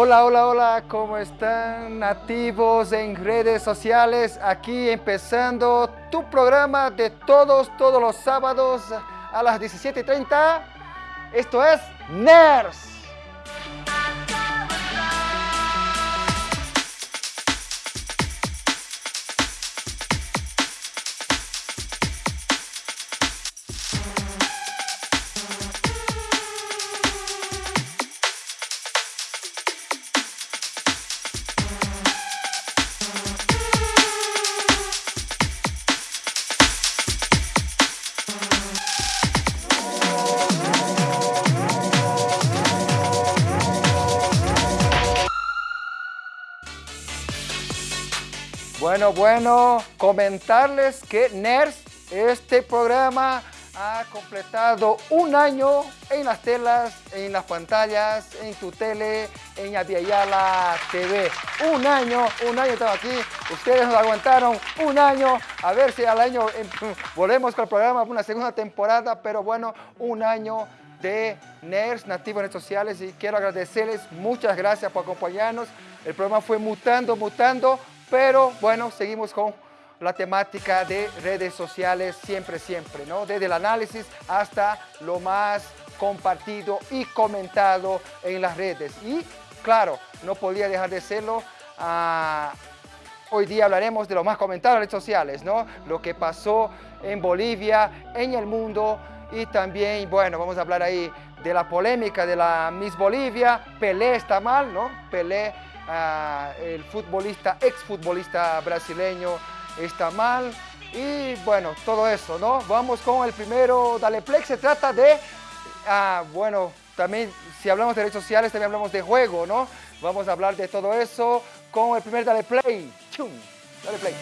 Hola, hola, hola, ¿cómo están nativos en redes sociales? Aquí empezando tu programa de todos, todos los sábados a las 17.30. Esto es NERS. Bueno, bueno, comentarles que NERS, este programa ha completado un año en las telas, en las pantallas, en tu tele, en Aviala TV. Un año, un año estamos aquí. Ustedes nos aguantaron un año. A ver si al año em, volvemos con el programa, una segunda temporada, pero bueno, un año de NERS, Nativos Redes Sociales, y quiero agradecerles, muchas gracias por acompañarnos. El programa fue mutando, mutando, pero bueno, seguimos con la temática de redes sociales siempre, siempre, ¿no? Desde el análisis hasta lo más compartido y comentado en las redes. Y claro, no podía dejar de serlo. Ah, hoy día hablaremos de lo más comentado en redes sociales, ¿no? Lo que pasó en Bolivia, en el mundo y también, bueno, vamos a hablar ahí de la polémica de la Miss Bolivia. Pelé está mal, ¿no? Pelé el futbolista, exfutbolista brasileño está mal. Y bueno, todo eso, ¿no? Vamos con el primero, Dale Play. Se trata de, ah, bueno, también si hablamos de redes sociales, también hablamos de juego, ¿no? Vamos a hablar de todo eso con el primer Dale Play. ¡Chum! Dale Play.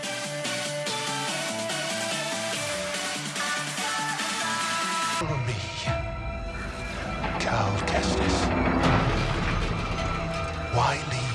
when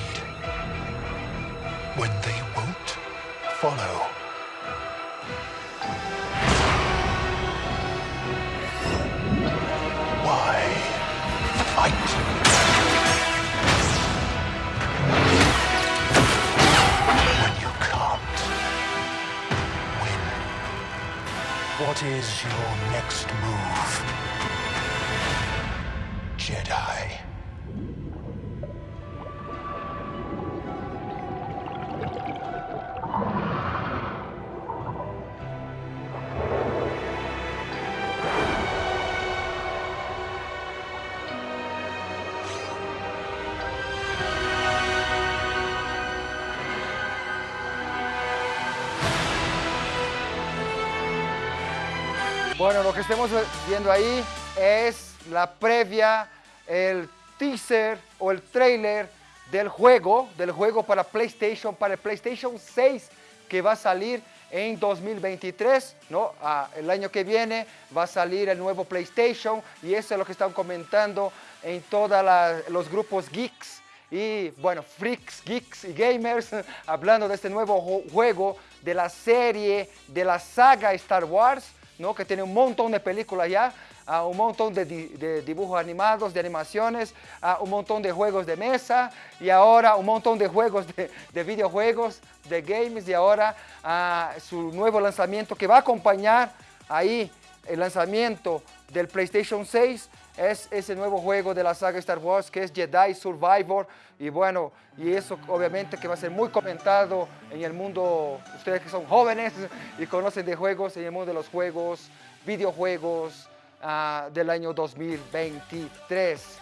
Bueno, lo que estamos viendo ahí es la previa, el teaser o el trailer del juego, del juego para PlayStation, para el PlayStation 6 que va a salir en 2023, ¿no? El año que viene va a salir el nuevo PlayStation y eso es lo que están comentando en todos los grupos geeks y bueno, freaks, geeks y gamers hablando de este nuevo juego de la serie, de la saga Star Wars, que tiene un montón de películas ya, uh, un montón de, di de, dibujos animados, de animaciones, uh, un montón de juegos de mesa y ahora un montón de juegos de, de videojuegos, de games y ahora uh, su nuevo lanzamiento que va a acompañar ahí el lanzamiento del PlayStation 6 es ese nuevo juego de la saga Star Wars que es Jedi Survivor y bueno, y eso obviamente que va a ser muy comentado en el mundo, ustedes que son jóvenes y conocen de juegos, en el mundo de los juegos, videojuegos uh, del año 2023.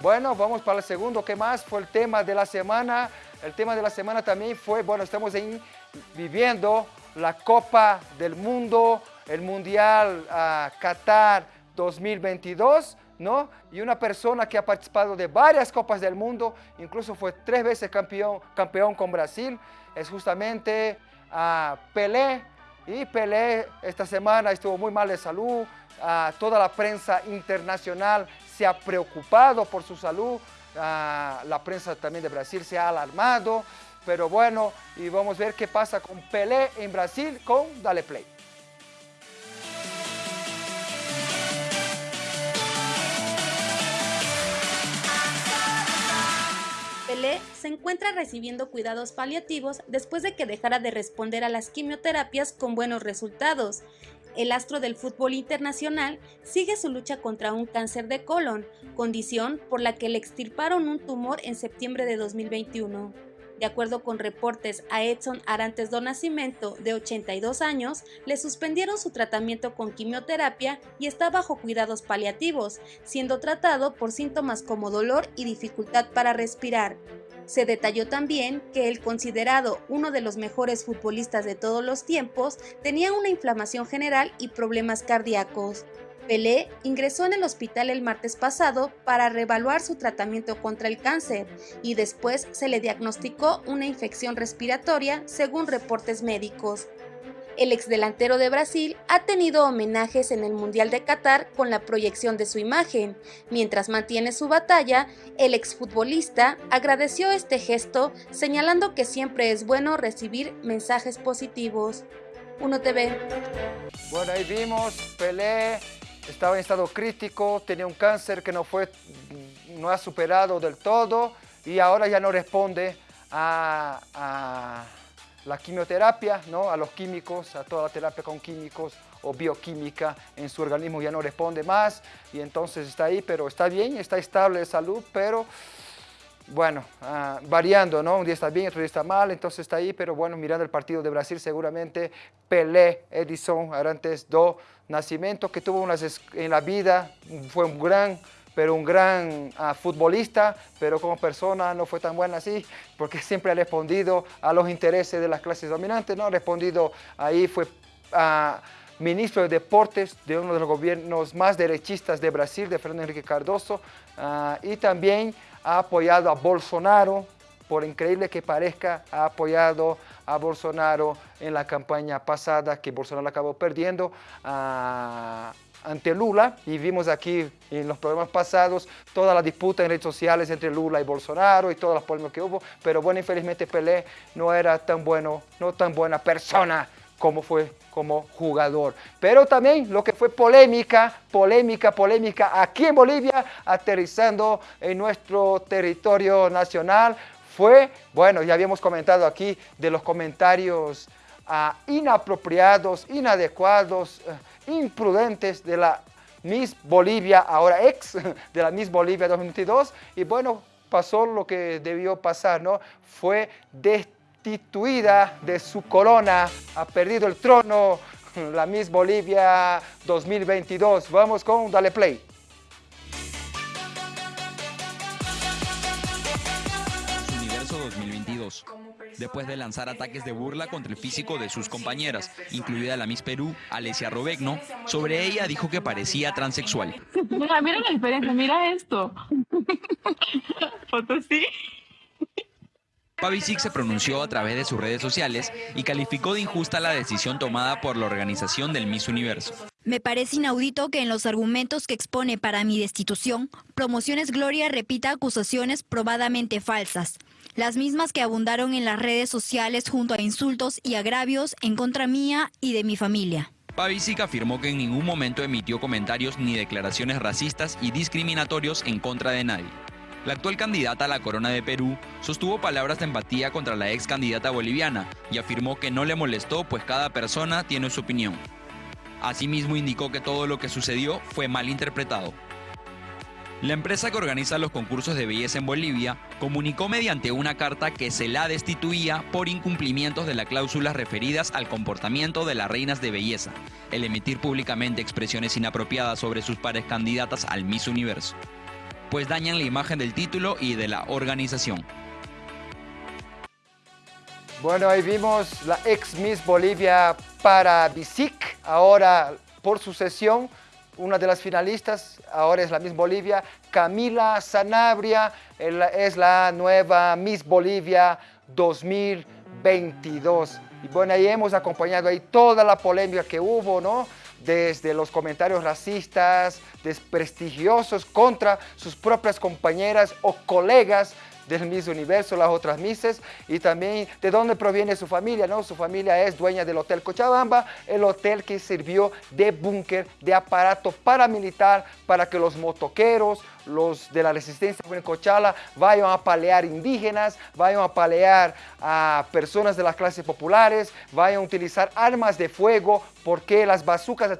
Bueno, vamos para el segundo, ¿qué más? Fue el tema de la semana, el tema de la semana también fue, bueno, estamos en, viviendo la Copa del Mundo, el Mundial uh, Qatar 2022, ¿no? Y una persona que ha participado de varias Copas del Mundo, incluso fue tres veces campeón, campeón con Brasil, es justamente uh, Pelé. Y Pelé esta semana estuvo muy mal de salud, uh, toda la prensa internacional se ha preocupado por su salud, uh, la prensa también de Brasil se ha alarmado, pero bueno, y vamos a ver qué pasa con Pelé en Brasil con Dale Play. Se encuentra recibiendo cuidados paliativos después de que dejara de responder a las quimioterapias con buenos resultados. El astro del fútbol internacional sigue su lucha contra un cáncer de colon, condición por la que le extirparon un tumor en septiembre de 2021. De acuerdo con reportes a Edson Arantes do Nascimento, de 82 años, le suspendieron su tratamiento con quimioterapia y está bajo cuidados paliativos, siendo tratado por síntomas como dolor y dificultad para respirar. Se detalló también que el considerado uno de los mejores futbolistas de todos los tiempos tenía una inflamación general y problemas cardíacos. Pelé ingresó en el hospital el martes pasado para reevaluar su tratamiento contra el cáncer y después se le diagnosticó una infección respiratoria según reportes médicos. El exdelantero de Brasil ha tenido homenajes en el Mundial de Qatar con la proyección de su imagen. Mientras mantiene su batalla, el exfutbolista agradeció este gesto, señalando que siempre es bueno recibir mensajes positivos. Uno TV. Bueno, ahí vimos, Pelé estaba en estado crítico, tenía un cáncer que no, fue, no ha superado del todo y ahora ya no responde a, la quimioterapia, ¿no? a los químicos, a toda la terapia con químicos o bioquímica en su organismo ya no responde más y entonces está ahí, pero está bien, está estable de salud, pero bueno, ah, variando, ¿no? Un día está bien, otro día está mal, entonces está ahí, pero bueno, mirando el partido de Brasil seguramente Pelé, Edison, Arantes do Nascimento, que tuvo unas en la vida, fue un gran, pero un gran ah, futbolista, pero como persona no fue tan buena así, porque siempre ha respondido a los intereses de las clases dominantes, ¿no? Ha respondido ahí, fue... ah, ministro de Deportes de uno de los gobiernos más derechistas de Brasil, de Fernando Enrique Cardoso, y también ha apoyado a Bolsonaro, por increíble que parezca, ha apoyado a Bolsonaro en la campaña pasada que Bolsonaro acabó perdiendo ah, ante Lula. Y vimos aquí en los programas pasados toda la disputa en redes sociales entre Lula y Bolsonaro y todas las polémicas que hubo, pero bueno, infelizmente Pelé no era tan bueno, no tan buena persona como fue como jugador. Pero también lo que fue polémica, polémica, polémica aquí en Bolivia, aterrizando en nuestro territorio nacional, fue, bueno, ya habíamos comentado aquí de los comentarios ah, inapropiados, inadecuados, eh, imprudentes de la Miss Bolivia, ahora ex de la Miss Bolivia 2022, y bueno, pasó lo que debió pasar, ¿no? Fue de destituida de su corona, ha perdido el trono, la Miss Bolivia 2022. Vamos con Dale Play. Universo 2022. Después de lanzar ataques de burla contra el físico de sus compañeras, incluida la Miss Perú, Alesia Robegno, sobre ella dijo que parecía transexual. Mira, mira la diferencia, mira esto. Foto sí. Pavicic se pronunció a través de sus redes sociales y calificó de injusta la decisión tomada por la organización del Miss Universo. Me parece inaudito que en los argumentos que expone para mi destitución, Promociones Gloria repita acusaciones probadamente falsas, las mismas que abundaron en las redes sociales junto a insultos y agravios en contra mía y de mi familia. Pavicic afirmó que en ningún momento emitió comentarios ni declaraciones racistas y discriminatorios en contra de nadie. La actual candidata a la corona de Perú sostuvo palabras de empatía contra la ex candidata boliviana y afirmó que no le molestó pues cada persona tiene su opinión. Asimismo indicó que todo lo que sucedió fue mal interpretado. La empresa que organiza los concursos de belleza en Bolivia comunicó mediante una carta que se la destituía por incumplimientos de las cláusulas referidas al comportamiento de las reinas de belleza, el emitir públicamente expresiones inapropiadas sobre sus pares candidatas al Miss Universo pues dañan la imagen del título y de la organización. Bueno, ahí vimos la ex Miss Bolivia para Bisic, ahora por sucesión, una de las finalistas, ahora es la Miss Bolivia, Camila Sanabria, es la nueva Miss Bolivia 2022. Y bueno, ahí hemos acompañado ahí toda la polémica que hubo, ¿no? Desde los comentarios racistas, desprestigiosos contra sus propias compañeras o colegas del Miss Universo, las otras Misses, y también de dónde proviene su familia, ¿no? Su familia es dueña del Hotel Cochabamba, el hotel que sirvió de búnker, de aparato paramilitar para que los motoqueros, los de la resistencia en Cochala vayan a palear indígenas, vayan a palear a personas de las clases populares, vayan a utilizar armas de fuego, porque las bazucas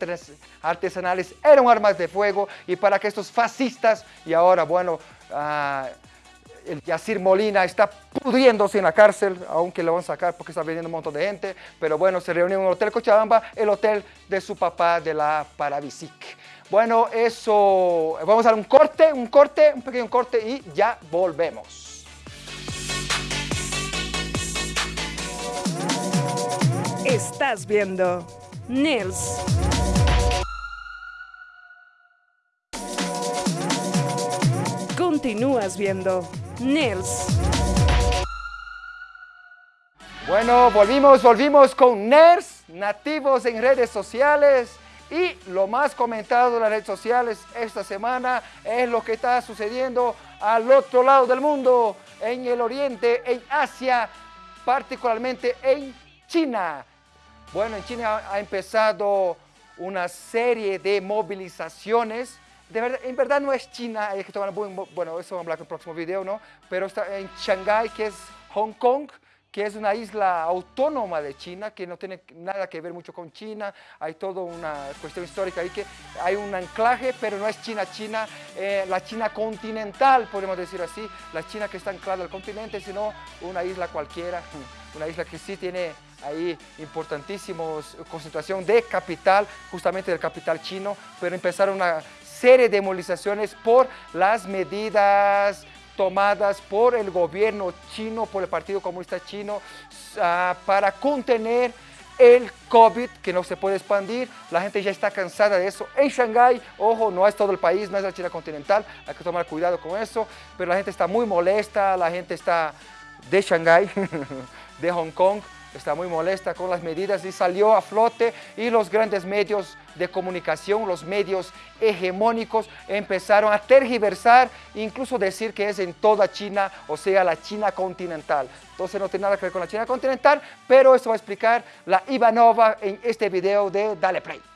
artesanales eran armas de fuego y para que estos fascistas, y ahora, bueno, uh, el Yacir Molina está pudriéndose en la cárcel, aunque lo van a sacar porque está viniendo un montón de gente, pero bueno, se reunió en el Hotel Cochabamba, el hotel de su papá de la Paravisic. Bueno, eso, vamos a dar un corte, un corte, un pequeño corte y ya volvemos. Estás viendo Nils. Continúas viendo Nils. Bueno, volvimos, volvimos con NERS, nativos en redes sociales. Y lo más comentado en las redes sociales esta semana es lo que está sucediendo al otro lado del mundo, en el Oriente, en Asia, particularmente en China. Bueno, en China ha empezado una serie de movilizaciones. De verdad, en verdad no es China, que bueno, eso vamos a hablar en el próximo video, ¿no? Pero está en Shanghái, que es Hong Kong, que es una isla autónoma de China, que no tiene nada que ver mucho con China, hay toda una cuestión histórica ahí que hay un anclaje, pero no es China-China, eh, la China continental, podemos decir así, la China que está anclada al continente, sino una isla cualquiera, una isla que sí tiene ahí importantísimos concentración de capital, justamente del capital chino, pero empezaron una serie de movilizaciones por las medidas tomadas por el gobierno chino, por el Partido Comunista Chino, uh, para contener el COVID que no se puede expandir. La gente ya está cansada de eso. En Shanghái, ojo, no es todo el país, no es la China continental, hay que tomar cuidado con eso, pero la gente está muy molesta, la gente está de Shanghái, de Hong Kong, está muy molesta con las medidas y salió a flote y los grandes medios de comunicación, los medios hegemónicos empezaron a tergiversar, incluso decir que es en toda China, o sea, la China continental. Entonces no tiene nada que ver con la China continental, pero esto va a explicar la Ivanova en este video de Dale Play.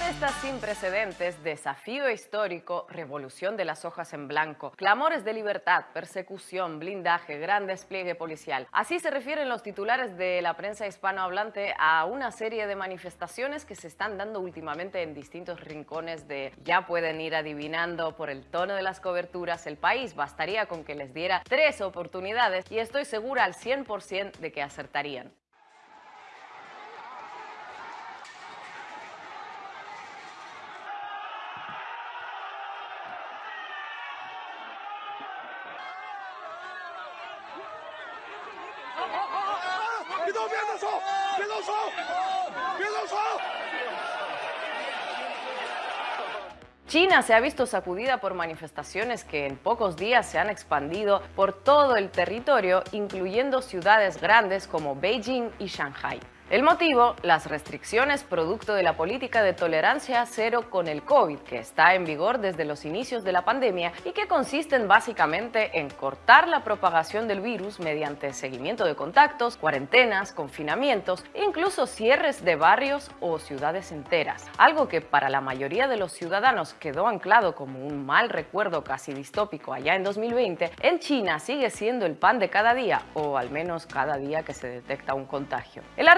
Protestas sin precedentes, desafío histórico, revolución de las hojas en blanco, clamores de libertad, persecución, blindaje, gran despliegue policial. Así se refieren los titulares de la prensa hispanohablante a una serie de manifestaciones que se están dando últimamente en distintos rincones de ya pueden ir adivinando por el tono de las coberturas el país. Bastaría con que les diera tres oportunidades y estoy segura al 100% de que acertarían. Se ha visto sacudida por manifestaciones que en pocos días se han expandido por todo el territorio, incluyendo ciudades grandes como Beijing y Shanghai. El motivo, las restricciones producto de la política de tolerancia cero con el COVID, que está en vigor desde los inicios de la pandemia y que consisten básicamente en cortar la propagación del virus mediante seguimiento de contactos, cuarentenas, confinamientos, incluso cierres de barrios o ciudades enteras. Algo que para la mayoría de los ciudadanos quedó anclado como un mal recuerdo casi distópico allá en 2020, en China sigue siendo el pan de cada día, o al menos cada día que se detecta un contagio. El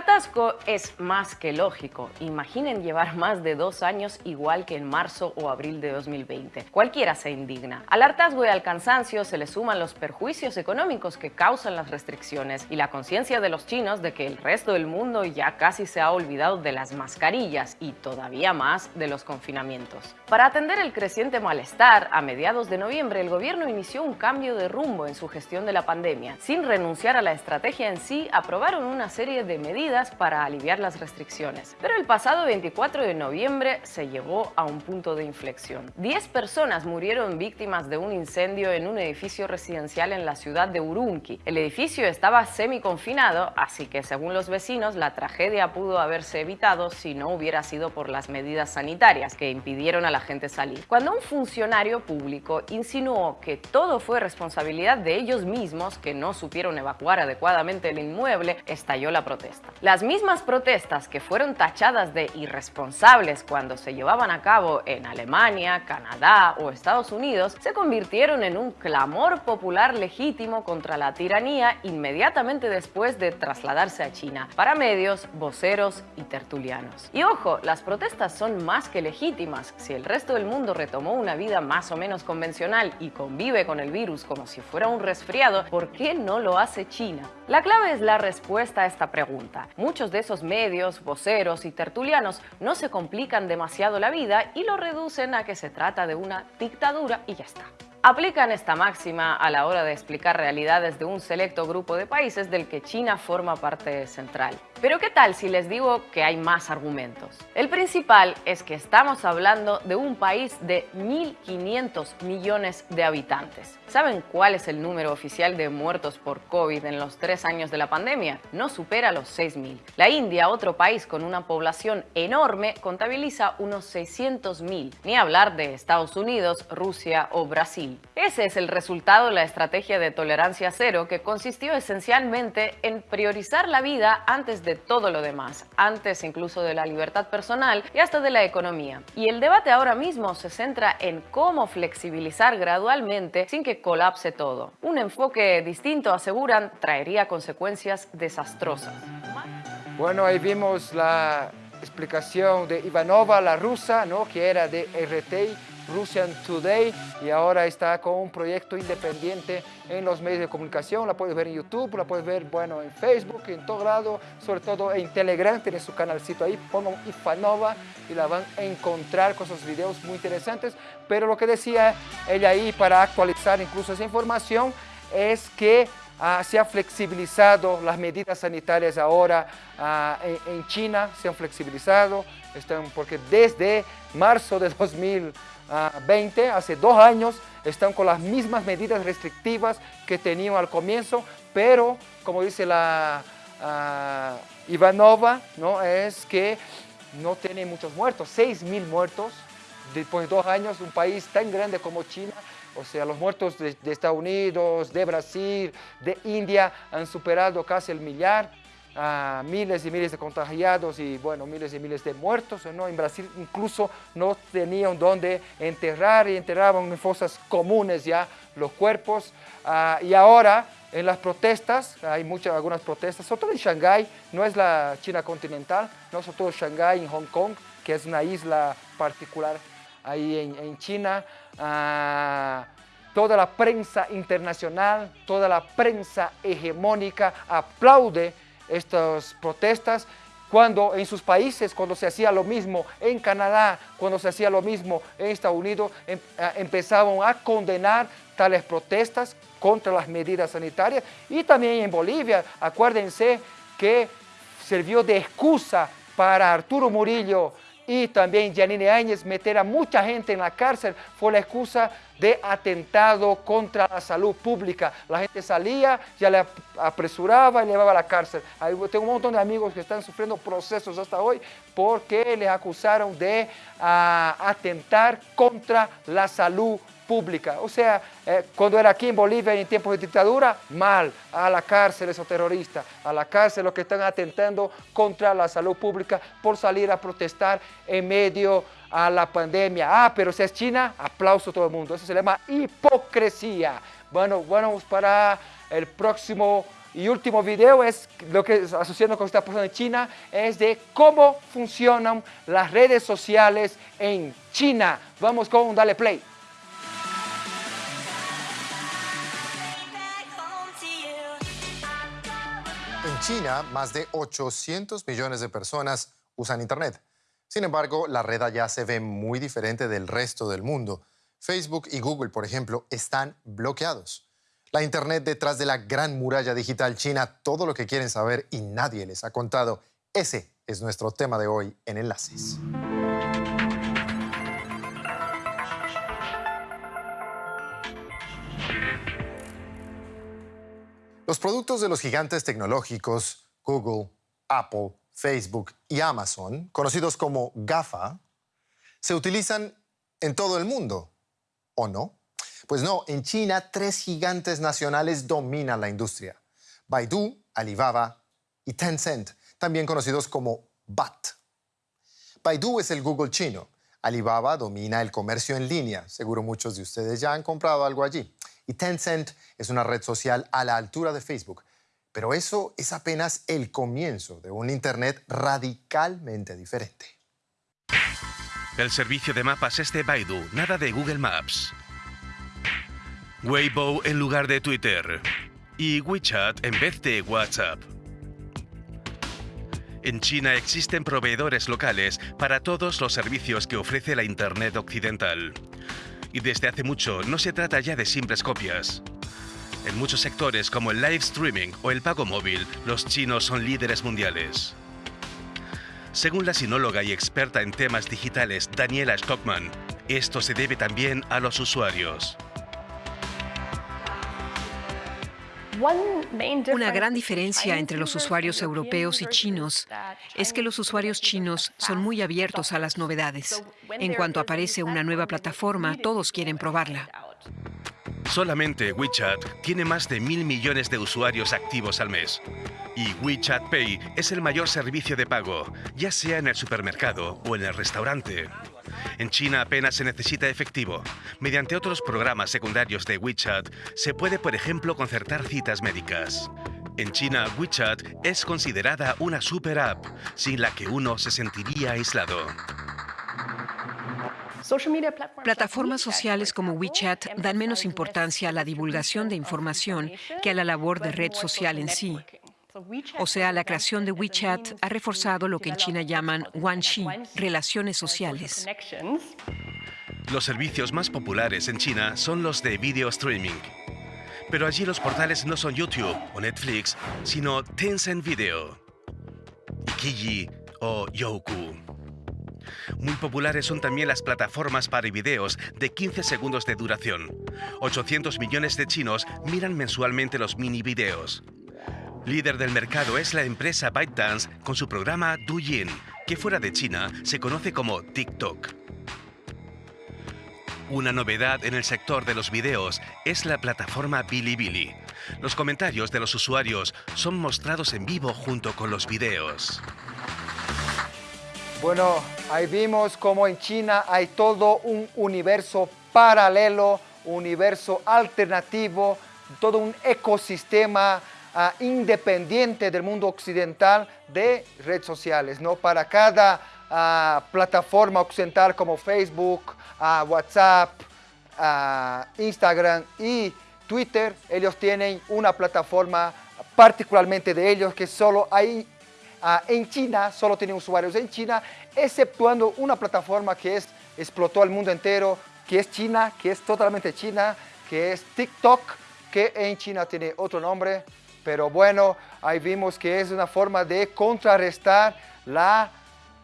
es más que lógico. Imaginen llevar más de dos años igual que en marzo o abril de 2020. Cualquiera se indigna. Al hartazgo y al cansancio se le suman los perjuicios económicos que causan las restricciones y la conciencia de los chinos de que el resto del mundo ya casi se ha olvidado de las mascarillas y todavía más de los confinamientos. Para atender el creciente malestar, a mediados de noviembre el gobierno inició un cambio de rumbo en su gestión de la pandemia. Sin renunciar a la estrategia en sí, aprobaron una serie de medidas para aliviar las restricciones. Pero el pasado 24 de noviembre se llevó a un punto de inflexión. Diez personas murieron víctimas de un incendio en un edificio residencial en la ciudad de Urumqi. El edificio estaba semi-confinado, así que según los vecinos la tragedia pudo haberse evitado si no hubiera sido por las medidas sanitarias que impidieron a la gente salir. Cuando un funcionario público insinuó que todo fue responsabilidad de ellos mismos que no supieron evacuar adecuadamente el inmueble, estalló la protesta. Las mismas protestas que fueron tachadas de irresponsables cuando se llevaban a cabo en Alemania, Canadá o Estados Unidos se convirtieron en un clamor popular legítimo contra la tiranía inmediatamente después de trasladarse a China para medios, voceros y tertulianos. Y ojo, las protestas son más que legítimas. Si el resto del mundo retomó una vida más o menos convencional y convive con el virus como si fuera un resfriado, ¿por qué no lo hace China? La clave es la respuesta a esta pregunta. Muchos de esos medios, voceros y tertulianos no se complican demasiado la vida y lo reducen a que se trata de una dictadura y ya está. Aplican esta máxima a la hora de explicar realidades de un selecto grupo de países del que China forma parte central. Pero ¿qué tal si les digo que hay más argumentos? El principal es que estamos hablando de un país de 1.500 millones de habitantes. ¿Saben cuál es el número oficial de muertos por COVID en los tres años de la pandemia? No supera los 6.000. La India, otro país con una población enorme, contabiliza unos 600.000. Ni hablar de Estados Unidos, Rusia o Brasil. Ese es el resultado de la estrategia de tolerancia cero que consistió esencialmente en priorizar la vida antes de todo lo demás, antes incluso de la libertad personal y hasta de la economía. Y el debate ahora mismo se centra en cómo flexibilizar gradualmente sin que colapse todo. Un enfoque distinto, aseguran, traería consecuencias desastrosas. Bueno, ahí vimos la explicación de Ivanova, la rusa, ¿no? que era de RT Russian Today y ahora está con un proyecto independiente en los medios de comunicación. La puedes ver en YouTube, la puedes ver bueno, en Facebook, en todo lado, sobre todo en Telegram, tiene su canalcito ahí, pongan Ifanova y la van a encontrar con esos videos muy interesantes. Pero lo que decía ella ahí para actualizar incluso esa información es que ah, se han flexibilizado las medidas sanitarias ahora ah, en, en, China, se han flexibilizado, están, porque desde marzo de 2000 20, hace dos años, están con las mismas medidas restrictivas que tenían al comienzo, pero como dice la Ivanova, ¿no? es que no tiene muchos muertos, 6 mil muertos después de dos años, un país tan grande como China, o sea, los muertos de, de Estados Unidos, de Brasil, de India han superado casi el millar a miles y miles de contagiados y bueno, miles y miles de muertos. ¿no? En Brasil incluso no tenían dónde enterrar y enterraban en fosas comunes ya los cuerpos. Ah, y ahora en las protestas, hay muchas, algunas protestas, sobre todo en Shanghái, no es la China continental, no sobre todo Shanghái, en Hong Kong, que es una isla particular ahí en, en China. Ah, toda la prensa internacional, toda la prensa hegemónica aplaude estas protestas, cuando en sus países, cuando se hacía lo mismo en Canadá, cuando se hacía lo mismo en Estados Unidos, em, empezaban a condenar tales protestas contra las medidas sanitarias. Y también en Bolivia, acuérdense que sirvió de excusa para Arturo Murillo y también Janine Áñez meter a mucha gente en la cárcel fue la excusa de atentado contra la salud pública. La gente salía, ya le apresuraba y le llevaba a la cárcel. tengo un montón de amigos que están sufriendo procesos hasta hoy porque les acusaron de ah, atentar contra la salud pública. O sea, eh, cuando era aquí en Bolivia en tiempos de dictadura, mal, a la cárcel esos terroristas, a la cárcel los que están atentando contra la salud pública por salir a protestar en medio a la pandemia. Ah, pero si es China, aplauso a todo el mundo. Eso se llama hipocresía. Bueno, bueno, para el próximo y último video es lo que asociando con está pasando en China, es de cómo funcionan las redes sociales en China. Vamos con Dale Play. China, más de 800 millones de personas usan Internet. Sin embargo, la red allá se ve muy diferente del resto del mundo. Facebook y Google, por ejemplo, están bloqueados. La Internet detrás de la gran muralla digital china, todo lo que quieren saber y nadie les ha contado Ese es nuestro tema de hoy en Enlaces. Los productos de los gigantes tecnológicos Google, Apple, Facebook y Amazon, conocidos como GAFA, se utilizan en todo el mundo, ¿o no? Pues no, en China tres gigantes nacionales dominan la industria. Baidu, Alibaba y Tencent, también conocidos como BAT. Baidu es el Google chino. Alibaba domina el comercio en línea. Seguro muchos de ustedes ya han comprado algo allí. Y Tencent es una red social a la altura de Facebook. Pero eso es apenas el comienzo de un Internet radicalmente diferente. El servicio de mapas es de Baidu, nada de Google Maps. Weibo en lugar de Twitter. Y WeChat en vez de WhatsApp. En China existen proveedores locales para todos los servicios que ofrece la Internet occidental. Y desde hace mucho no se trata ya de simples copias. En muchos sectores como el live streaming o el pago móvil, los chinos son líderes mundiales. Según la sinóloga y experta en temas digitales Daniela Stockman, esto se debe también a los usuarios. Una gran diferencia entre los usuarios europeos y chinos es que los usuarios chinos son muy abiertos a las novedades. En cuanto aparece una nueva plataforma, todos quieren probarla. Solamente WeChat tiene más de mil millones de usuarios activos al mes. Y WeChat Pay es el mayor servicio de pago, ya sea en el supermercado o en el restaurante. En China apenas se necesita efectivo. Mediante otros programas secundarios de WeChat se puede, por ejemplo, concertar citas médicas. En China, WeChat es considerada una super app, sin la que uno se sentiría aislado. Plataformas sociales como WeChat dan menos importancia a la divulgación de información que a la labor de red social en sí. O sea, la creación de WeChat ha reforzado lo que en China llaman Wanxi, relaciones sociales. Los servicios más populares en China son los de video streaming. Pero allí los portales no son YouTube o Netflix, sino Tencent Video, Ikiji o Youku. Muy populares son también las plataformas para videos de 15 segundos de duración. 800 millones de chinos miran mensualmente los mini videos. Líder del mercado es la empresa ByteDance con su programa Douyin, que fuera de China se conoce como TikTok. Una novedad en el sector de los videos es la plataforma Bilibili. Los comentarios de los usuarios son mostrados en vivo junto con los videos. Bueno, ahí vimos como en China hay todo un universo paralelo, universo alternativo, todo un ecosistema ah, independiente del mundo occidental de redes sociales. ¿no? Para cada ah, plataforma occidental como Facebook, ah, WhatsApp, Instagram y Twitter, ellos tienen una plataforma particularmente de ellos que solo hay en China, solo tienen usuarios en China, exceptuando una plataforma que es, explotó al mundo entero, que es China, que es totalmente China, que es TikTok, que en China tiene otro nombre, pero bueno, ahí vimos que es una forma de contrarrestar la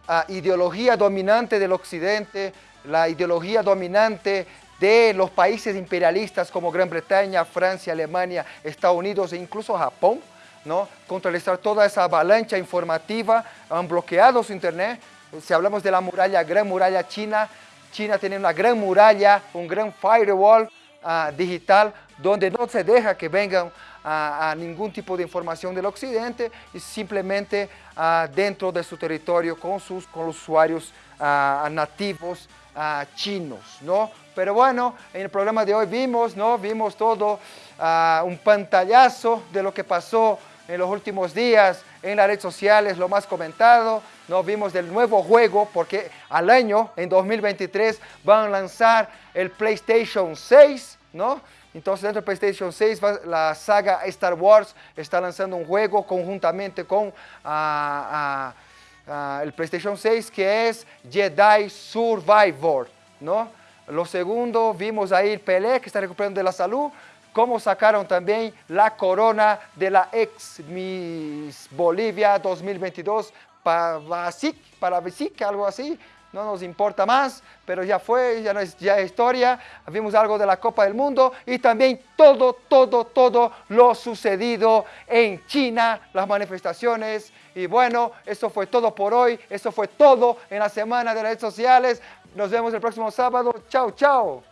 ah, ideología dominante del occidente, la ideología dominante de los países imperialistas como Gran Bretaña, Francia, Alemania, Estados Unidos e incluso Japón, ¿no? toda esa avalancha informativa, han bloqueado su internet. Si hablamos de la muralla, gran muralla china, China tiene una gran muralla, un gran firewall ah, digital, donde no se deja que vengan a, ningún tipo de información del occidente y simplemente ah, dentro de su territorio con, sus, con los usuarios ah, nativos chinos, ¿no? Pero bueno, en el programa de hoy vimos, ¿no? Vimos todo, un pantallazo de lo que pasó en los últimos días en las redes sociales, lo más comentado, nos vimos del nuevo juego porque al año, en 2023, van a lanzar el PlayStation 6, ¿no? Entonces dentro del PlayStation 6 la saga Star Wars está lanzando un juego conjuntamente con ah, ah, ah, el PlayStation 6 que es Jedi Survivor, ¿no? Lo segundo, vimos ahí el Pelé que está recuperando de la salud, cómo sacaron también la corona de la ex Miss Bolivia 2022 para para Basic, algo así no nos importa más, pero ya fue, ya no es ya historia. Vimos algo de la Copa del Mundo y también todo, todo, todo lo sucedido en China, las manifestaciones. Y bueno, eso fue todo por hoy, eso fue todo en la semana de redes sociales. Nos vemos el próximo sábado. Chao, chao.